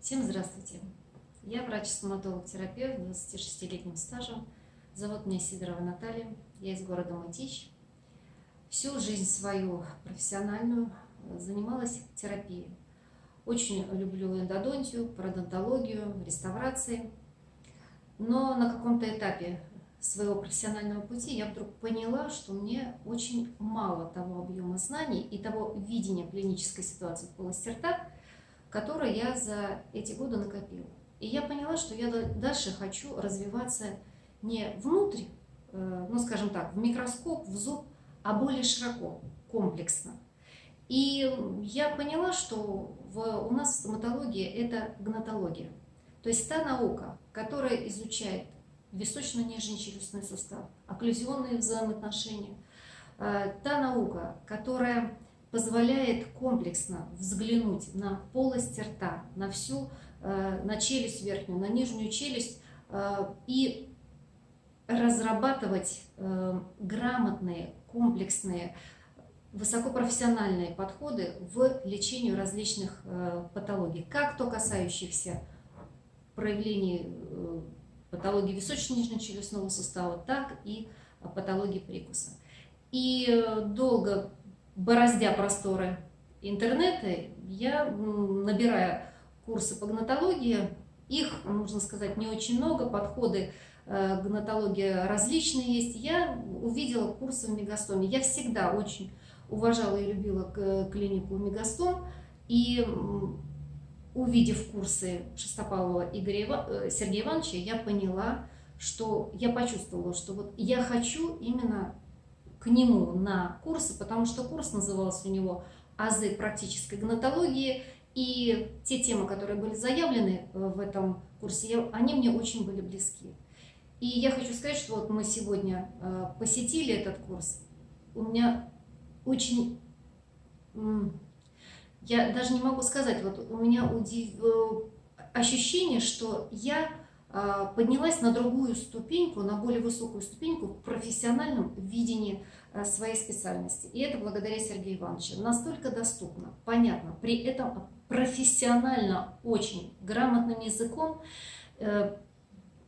Всем здравствуйте! Я врач-стоматолог-терапевт 26-летним стажем. Зовут меня Сидорова Наталья. Я из города Мытищ. Всю жизнь свою профессиональную занималась терапией. Очень люблю эндодонтию, пародонтологию, реставрации. Но на каком-то этапе своего профессионального пути я вдруг поняла, что мне очень мало того объема знаний и того видения клинической ситуации в полости рта, которое я за эти годы накопила. И я поняла, что я дальше хочу развиваться не внутрь, э, ну скажем так, в микроскоп, в зуб, а более широко, комплексно. И я поняла, что в, у нас в стоматологии это гнатология. То есть та наука, которая изучает височно-нижний челюстной сустав, окклюзионные взаимоотношения. Э, та наука, которая позволяет комплексно взглянуть на полость рта, на всю, э, на челюсть верхнюю, на нижнюю челюсть э, и разрабатывать грамотные, комплексные, высокопрофессиональные подходы в лечению различных патологий, как то касающихся проявлений патологии височно-нижнечелюстного сустава, так и патологии прикуса. И э, долго бороздя просторы интернета, я, набирая курсы по гнатологии, их, нужно сказать, не очень много, подходы э, гнатологии различные есть, я увидела курсы в Мегастоме. Я всегда очень уважала и любила клинику Мегастом, и увидев курсы Шестопалова Игоря э, Сергея Ивановича, я поняла, что я почувствовала, что вот я хочу именно к нему на курсы, потому что курс назывался у него «Азы практической гнатологии», и те темы, которые были заявлены э, в этом курсе, они мне очень были близки. И я хочу сказать, что вот мы сегодня э, посетили этот курс, у меня очень я даже не могу сказать, вот у меня удив... Э, ощущение, что я поднялась на другую ступеньку, на более высокую ступеньку в профессиональном видении э, своей специальности. И это благодаря Сергею Ивановичу. Настолько доступно, понятно, при этом профессионально, очень грамотным языком э,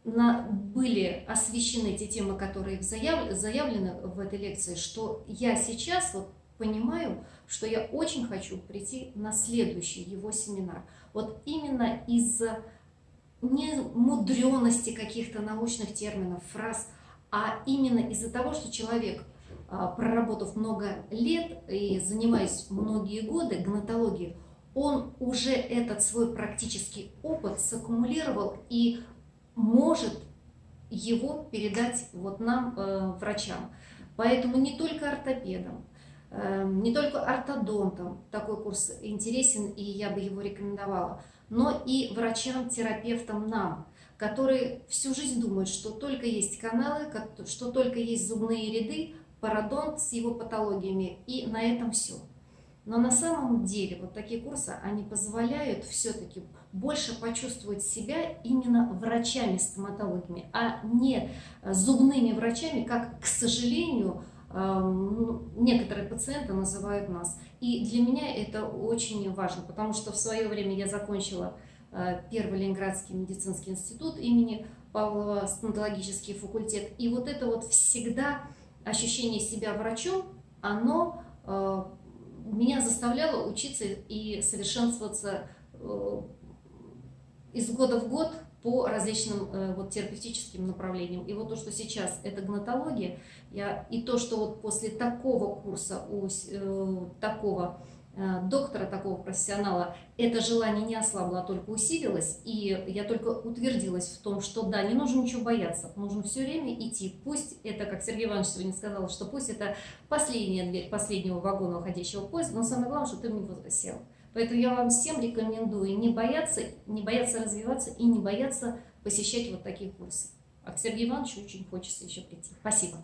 на, были освещены те темы, которые заяв, заявлены в этой лекции, что я сейчас вот понимаю, что я очень хочу прийти на следующий его семинар. Вот именно из-за не мудренности каких-то научных терминов, фраз, а именно из-за того, что человек, а, проработав много лет и занимаясь многие годы гнатологией, он уже этот свой практический опыт саккумулировал и может его передать вот нам, э, врачам. Поэтому не только ортопедам, не только ортодонтам такой курс интересен, и я бы его рекомендовала, но и врачам-терапевтам нам, которые всю жизнь думают, что только есть каналы, что только есть зубные ряды, пародонт с его патологиями, и на этом все. Но на самом деле вот такие курсы, они позволяют все-таки больше почувствовать себя именно врачами-стоматологами, а не зубными врачами, как, к сожалению, некоторые пациенты называют нас. И для меня это очень важно, потому что в свое время я закончила э, Первый Ленинградский медицинский институт имени Павлова, стоматологический факультет. И вот это вот всегда ощущение себя врачом, оно э, меня заставляло учиться и совершенствоваться э, из года в год по различным э, вот, терапевтическим направлениям. И вот то, что сейчас это гнатология, я, и то, что вот после такого курса у э, такого э, доктора, такого профессионала, это желание не ослабло, а только усилилось. И я только утвердилась в том, что да, не нужно ничего бояться, нужно все время идти. Пусть это, как Сергей Иванович сегодня сказал, что пусть это последняя дверь последнего вагона уходящего поезда, но самое главное, что ты в него сел. Поэтому я вам всем рекомендую не бояться, не бояться развиваться и не бояться посещать вот такие курсы. А к Сергею Ивановичу очень хочется еще прийти. Спасибо.